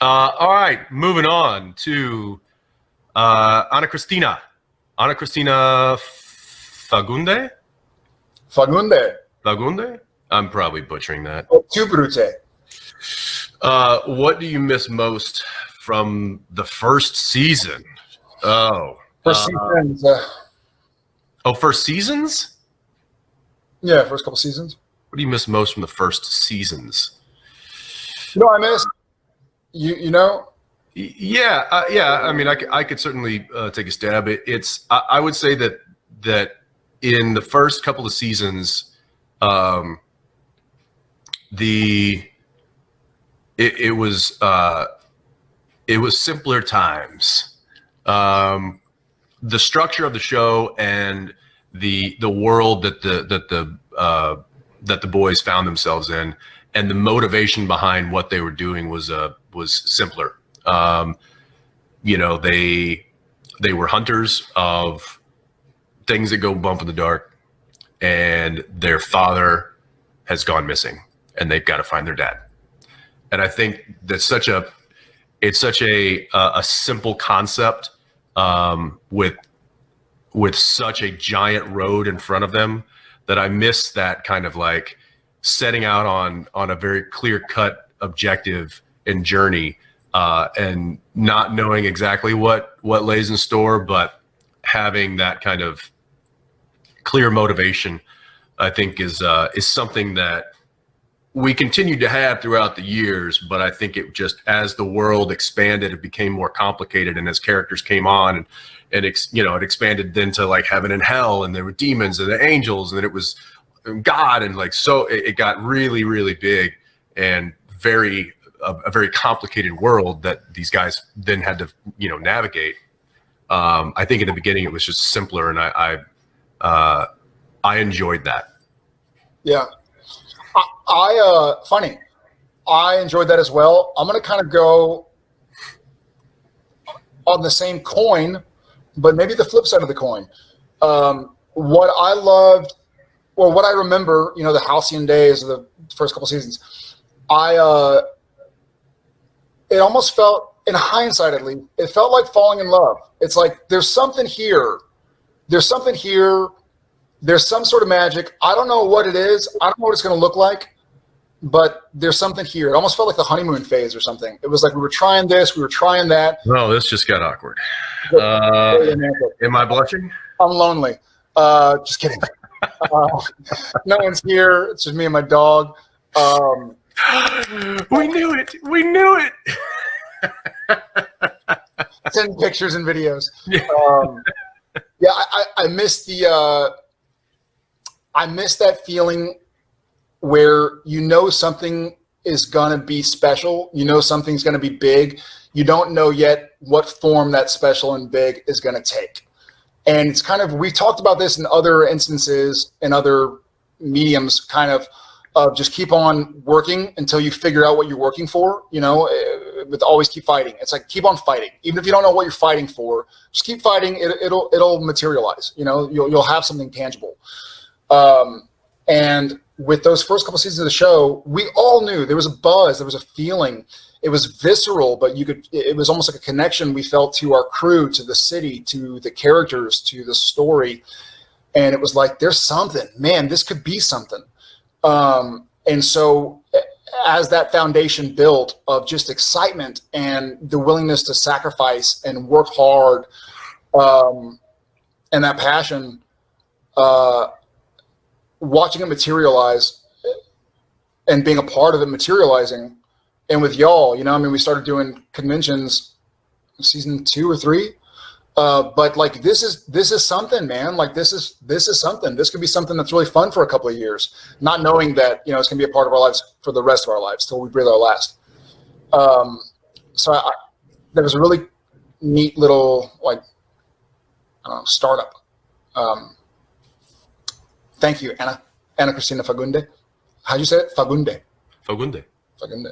Uh, all right, moving on to uh, Ana Cristina. Ana Cristina Fagunde? Fagunde. Fagunde? I'm probably butchering that. Oh. Uh, what do you miss most from the first season? Oh. First uh, seasons. Uh, oh, first seasons? Yeah, first couple seasons. What do you miss most from the first seasons? You know, I miss you. You know. Yeah, uh, yeah. I mean, I, I could certainly uh, take a stab. It, it's. I, I, would say that that in the first couple of seasons, um, the it, it was uh, it was simpler times. Um, the structure of the show and the the world that the that the uh, that the boys found themselves in and the motivation behind what they were doing was uh was simpler. Um, you know they they were hunters of things that go bump in the dark and their father has gone missing and they've got to find their dad. And i think that's such a it's such a a, simple concept um, with with such a giant road in front of them that I miss that kind of like setting out on on a very clear cut objective and journey uh, and not knowing exactly what what lays in store, but having that kind of clear motivation, I think is uh, is something that we continued to have throughout the years, but I think it just as the world expanded, it became more complicated, and as characters came on, and and ex, you know it expanded then to like heaven and hell, and there were demons and the angels, and it was God, and like so it, it got really really big and very a, a, very complicated world that these guys then had to you know navigate. Um, I think in the beginning it was just simpler, and I I, uh, I enjoyed that. Yeah, I, uh, funny. I enjoyed that as well. I'm gonna kind of go on the same coin, but maybe the flip side of the coin. Um, what I loved, or what I remember, you know, the halcyon days of the first couple seasons, I, uh, it almost felt, in hindsight at least, it felt like falling in love. It's like there's something here. There's something here. There's some sort of magic. I don't know what it is. I don't know what it's going to look like but there's something here. It almost felt like the honeymoon phase or something. It was like we were trying this, we were trying that. No, this just got awkward. Uh, am I blushing? I'm lonely. Uh, just kidding. uh, no one's here. It's just me and my dog. Um, we knew it. We knew it. send pictures and videos. Yeah, um, yeah I, I miss the. Uh, I miss that feeling where you know something is going to be special, you know something's going to be big, you don't know yet what form that special and big is going to take. And it's kind of, we talked about this in other instances, in other mediums, kind of, of just keep on working until you figure out what you're working for, you know, eh, with always keep fighting. It's like, keep on fighting. Even if you don't know what you're fighting for, just keep fighting. It, will it'll materialize, you know, you'll, you'll have something tangible. Um, and with those first couple seasons of the show, we all knew there was a buzz, there was a feeling. It was visceral, but you could, it was almost like a connection we felt to our crew, to the city, to the characters, to the story. And it was like, there's something, man, this could be something. Um, and so as that foundation built of just excitement and the willingness to sacrifice and work hard um, and that passion, uh, watching it materialize and being a part of it materializing. And with y'all you know i mean we started doing conventions season two or three. Uh, but like this is this is something man. Like this is this is something. This could be something that's really fun for a couple of years not knowing that you know it's gonna be a part of our lives for the rest of our lives till we breathe our last. Um, so I, there was a really neat little like startup. Um, Thank you, Anna. Anna Cristina Fagunde. How do you say it? Fagunde. Fagunde. Fagunde.